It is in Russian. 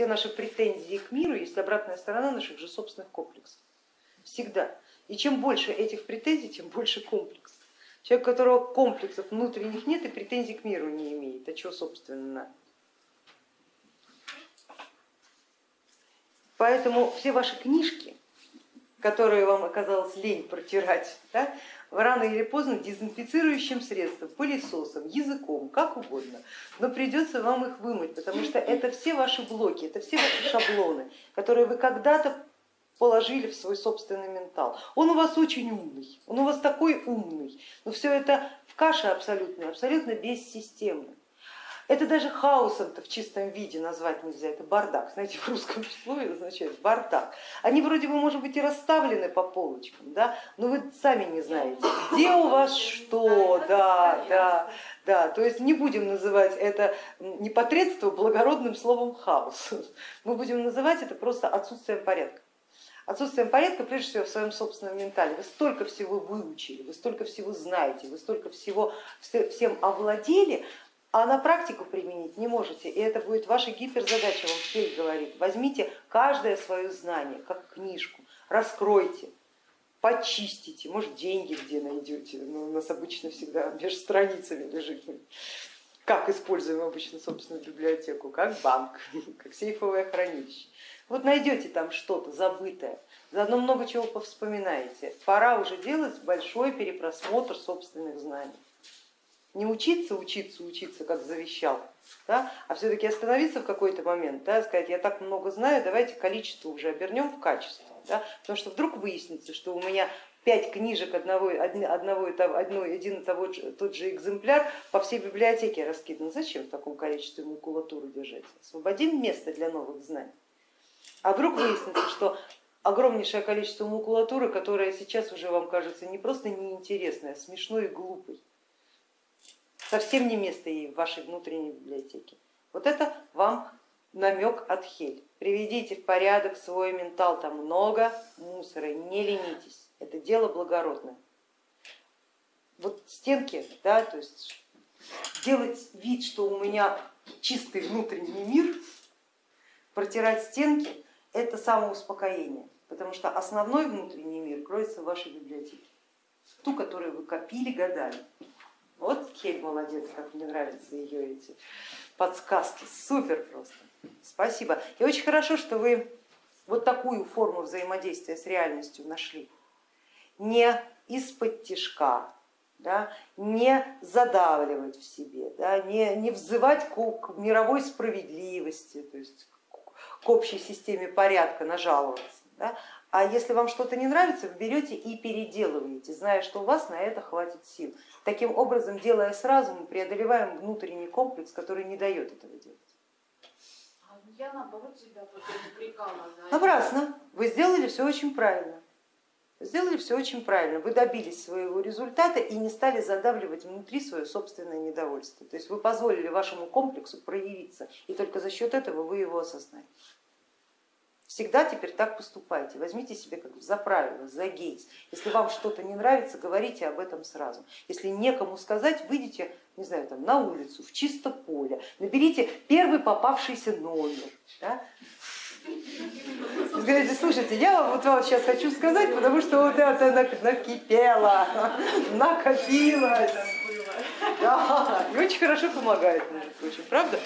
все наши претензии к миру есть обратная сторона наших же собственных комплексов. Всегда. И чем больше этих претензий, тем больше комплексов. Человек, у которого комплексов внутренних нет и претензий к миру не имеет, а что собственно? Поэтому все ваши книжки, которые вам оказалось лень протирать, да, рано или поздно дезинфицирующим средством, пылесосом, языком, как угодно, но придется вам их вымыть, потому что это все ваши блоки, это все ваши шаблоны, которые вы когда-то положили в свой собственный ментал. Он у вас очень умный, он у вас такой умный, но все это в каше абсолютно, абсолютно бессистемно. Это даже хаосом-то в чистом виде назвать нельзя, это бардак. Знаете, в русском слове означает бардак. Они вроде бы, может быть, и расставлены по полочкам, да, но вы сами не знаете, где у вас что, да, да, да. То есть не будем называть это непотребство благородным словом хаос. Мы будем называть это просто отсутствием порядка. Отсутствием порядка, прежде всего, в своем собственном ментале. Вы столько всего выучили, вы столько всего знаете, вы столько всего всем овладели, а на практику применить не можете. И это будет ваша гиперзадача, вам Хель говорит. Возьмите каждое свое знание, как книжку, раскройте, почистите, может деньги где найдете, но у нас обычно всегда между страницами лежит. Как используем обычно собственную библиотеку, как банк, как сейфовое хранилище. Вот найдете там что-то забытое, заодно много чего повспоминаете. Пора уже делать большой перепросмотр собственных знаний не учиться, учиться, учиться, как завещал, да, а все-таки остановиться в какой-то момент, да, сказать, я так много знаю, давайте количество уже обернем в качество, да, потому что вдруг выяснится, что у меня пять книжек одного, одного, одно, один и того, тот же экземпляр по всей библиотеке раскидан. Зачем в таком количестве макулатуры держать? Освободим место для новых знаний. А вдруг выяснится, что огромнейшее количество макулатуры, которая сейчас уже вам кажется не просто неинтересной, а смешной и глупой совсем не место ей в вашей внутренней библиотеке. Вот это вам намек от Хель. Приведите в порядок свой ментал, там много мусора, не ленитесь, это дело благородное. Вот стенки, да, то есть делать вид, что у меня чистый внутренний мир, протирать стенки, это самоуспокоение, потому что основной внутренний мир кроется в вашей библиотеке, ту, которую вы копили годами. Вот Хель молодец, как мне нравятся ее эти подсказки, супер просто. Спасибо. И очень хорошо, что вы вот такую форму взаимодействия с реальностью нашли. Не из-под тишка, да, не задавливать в себе, да, не, не взывать к, к мировой справедливости, то есть к общей системе порядка нажаловаться, да, а если вам что-то не нравится, вы берете и переделываете, зная, что у вас на это хватит сил. Таким образом, делая сразу, мы преодолеваем внутренний комплекс, который не дает этого делать. А я наоборот себя упрекала Напрасно. Вы сделали все очень правильно. Сделали все очень правильно. Вы добились своего результата и не стали задавливать внутри свое собственное недовольство. То есть вы позволили вашему комплексу проявиться, и только за счет этого вы его осознали. Всегда теперь так поступайте, возьмите себе как за правило, за гейс. Если вам что-то не нравится, говорите об этом сразу. Если некому сказать, выйдите не знаю, там, на улицу, в чисто поле, наберите первый попавшийся номер. Да? Говорите, слушайте, я вот сейчас хочу сказать, потому что вот это накипело, накопилось. Да, и очень хорошо помогает, между прочим, правда?